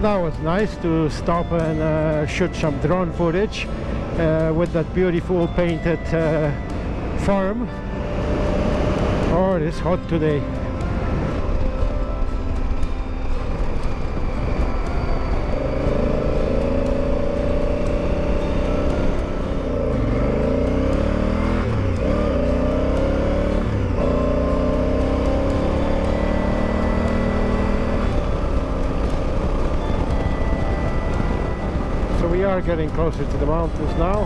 that was nice to stop and uh, shoot some drone footage uh, with that beautiful painted uh, farm. Oh it is hot today so we are getting closer to the mountains now.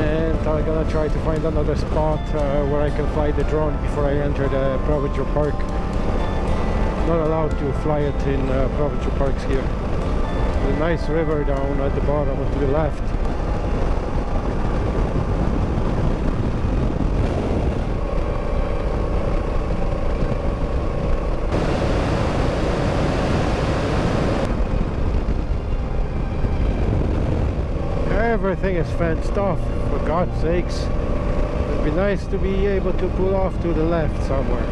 And I'm gonna try to find another spot uh, where I can fly the drone before I enter the provincial park. Not allowed to fly it in uh, provincial parks here. The nice river down at the bottom to the left everything is fenced off for God's sakes. It'd be nice to be able to pull off to the left somewhere.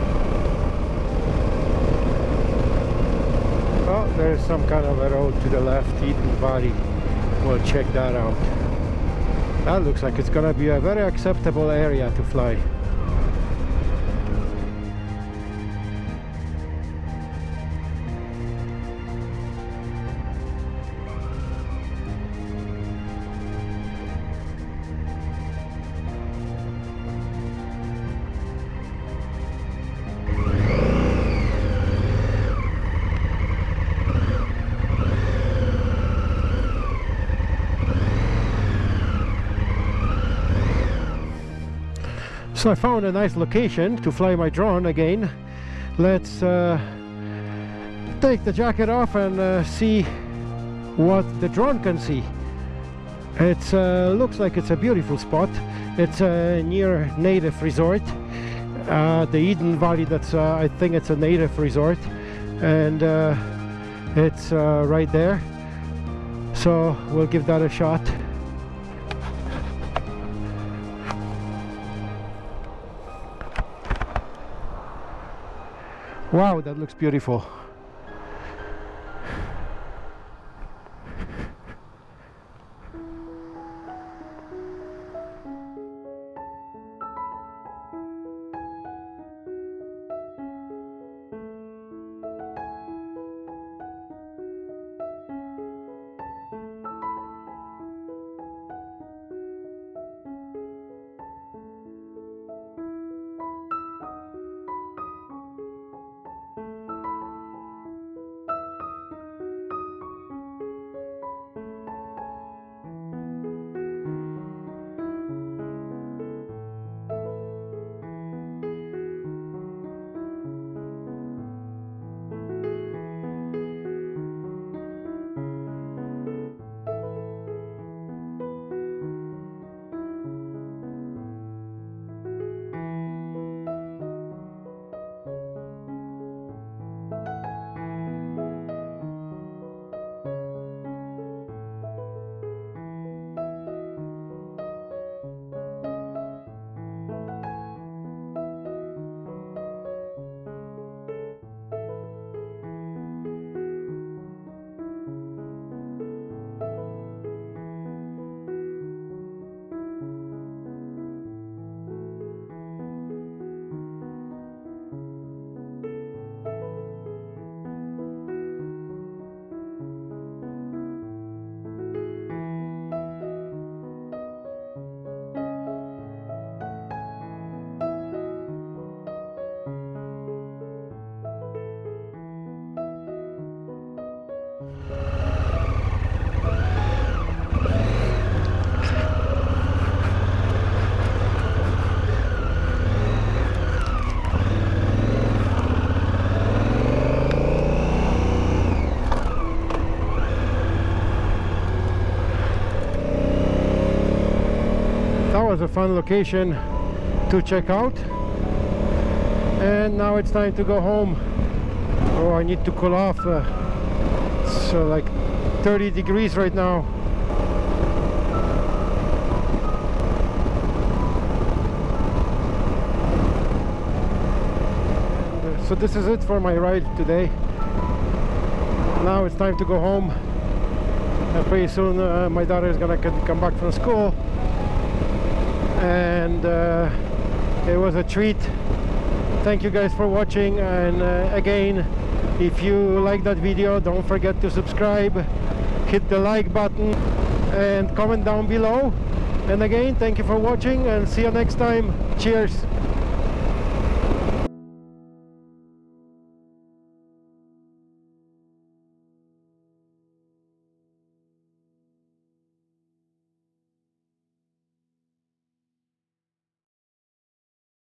Oh there's some kind of a road to the left. Eden Valley. We'll check that out. That looks like it's gonna be a very acceptable area to fly So I found a nice location to fly my drone again. Let's uh, take the jacket off and uh, see what the drone can see. It uh, looks like it's a beautiful spot. It's uh, near native resort. Uh, the Eden Valley, that's uh, I think it's a native resort. And uh, it's right there. So we'll give that a shot. Wow, that looks beautiful. Was a fun location to check out. And now it's time to go home. Oh, I need to cool off. Uh, uh, like 30 degrees right now. And, uh, so this is it for my ride today. now it's time to go home and pretty soon uh, my daughter is gonna come back from school and uh, it was a treat. Thank you guys for watching and uh, again if you like that video don't forget to subscribe hit the like button and comment down below. And again thank you for watching and see you next time. Cheers